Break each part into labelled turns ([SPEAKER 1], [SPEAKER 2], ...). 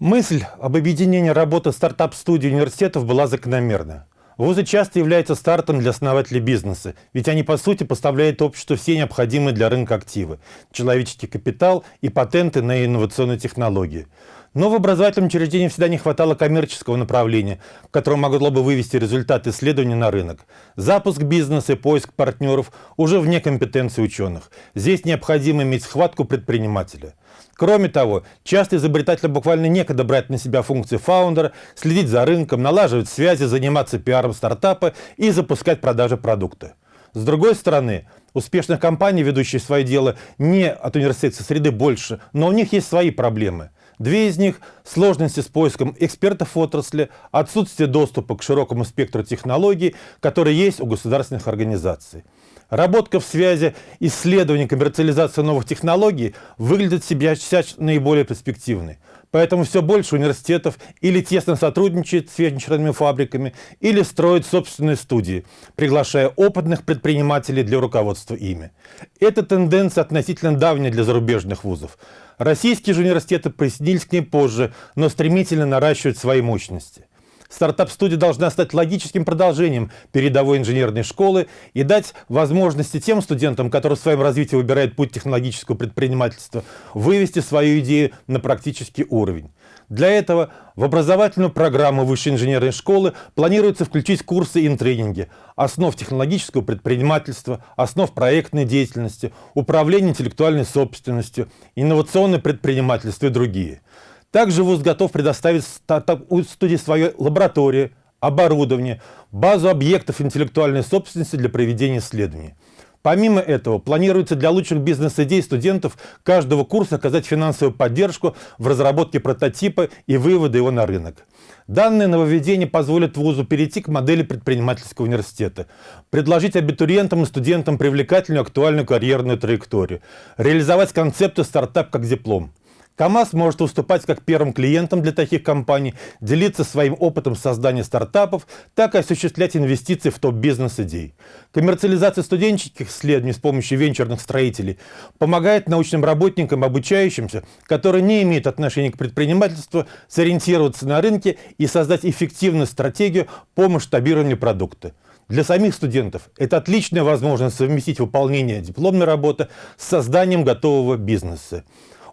[SPEAKER 1] Мысль об объединении работы стартап-студий университетов была закономерна. Вузы часто являются стартом для основателей бизнеса, ведь они по сути поставляют обществу все необходимые для рынка активы – человеческий капитал и патенты на инновационные технологии. Но в образовательном учреждении всегда не хватало коммерческого направления, которое могло бы вывести результаты исследований на рынок. Запуск бизнеса и поиск партнеров уже вне компетенции ученых. Здесь необходимо иметь схватку предпринимателя. Кроме того, часто изобретателям буквально некогда брать на себя функции фаундера, следить за рынком, налаживать связи, заниматься пиаром стартапа и запускать продажи продукта. С другой стороны, успешных компаний, ведущих свое дело не от университетской среды больше, но у них есть свои проблемы. Две из них – сложности с поиском экспертов в отрасли, отсутствие доступа к широкому спектру технологий, которые есть у государственных организаций. Работка в связи исследования коммерциализации новых технологий выглядит себя наиболее перспективной. Поэтому все больше университетов или тесно сотрудничает с венчурными фабриками, или строит собственные студии, приглашая опытных предпринимателей для руководства ими. Эта тенденция относительно давняя для зарубежных вузов. Российские же университеты присоединились к ней позже, но стремительно наращивают свои мощности. Стартап-студия должна стать логическим продолжением передовой инженерной школы и дать возможности тем студентам, которые в своем развитии выбирают путь технологического предпринимательства, вывести свою идею на практический уровень. Для этого в образовательную программу высшей инженерной школы планируется включить курсы и тренинги основ технологического предпринимательства, основ проектной деятельности, управления интеллектуальной собственностью, инновационное предпринимательство и другие. Также ВУЗ готов предоставить студии свою лабораторию, оборудование, базу объектов интеллектуальной собственности для проведения исследований. Помимо этого, планируется для лучших бизнес-идей студентов каждого курса оказать финансовую поддержку в разработке прототипа и вывода его на рынок. Данное нововведение позволит вузу перейти к модели предпринимательского университета, предложить абитуриентам и студентам привлекательную актуальную карьерную траекторию, реализовать концепцию стартап как диплом. КАМАЗ может выступать как первым клиентом для таких компаний, делиться своим опытом создания стартапов, так и осуществлять инвестиции в топ-бизнес-идей. Коммерциализация студенческих исследований с помощью венчурных строителей помогает научным работникам, обучающимся, которые не имеют отношения к предпринимательству, сориентироваться на рынке и создать эффективную стратегию по масштабированию продукта. Для самих студентов это отличная возможность совместить выполнение дипломной работы с созданием готового бизнеса.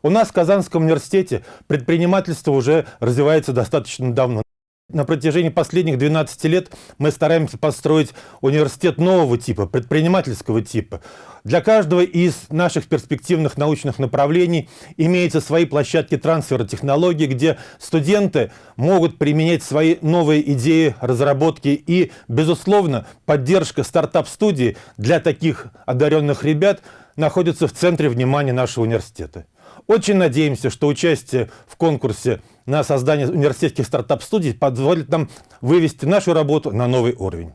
[SPEAKER 1] У нас в Казанском университете предпринимательство уже развивается достаточно давно. На протяжении последних 12 лет мы стараемся построить университет нового типа, предпринимательского типа. Для каждого из наших перспективных научных направлений имеются свои площадки трансфера технологий, где студенты могут применять свои новые идеи, разработки и, безусловно, поддержка стартап-студии для таких одаренных ребят находится в центре внимания нашего университета. Очень надеемся, что участие в конкурсе на создание университетских стартап-студий позволит нам вывести нашу работу на новый уровень.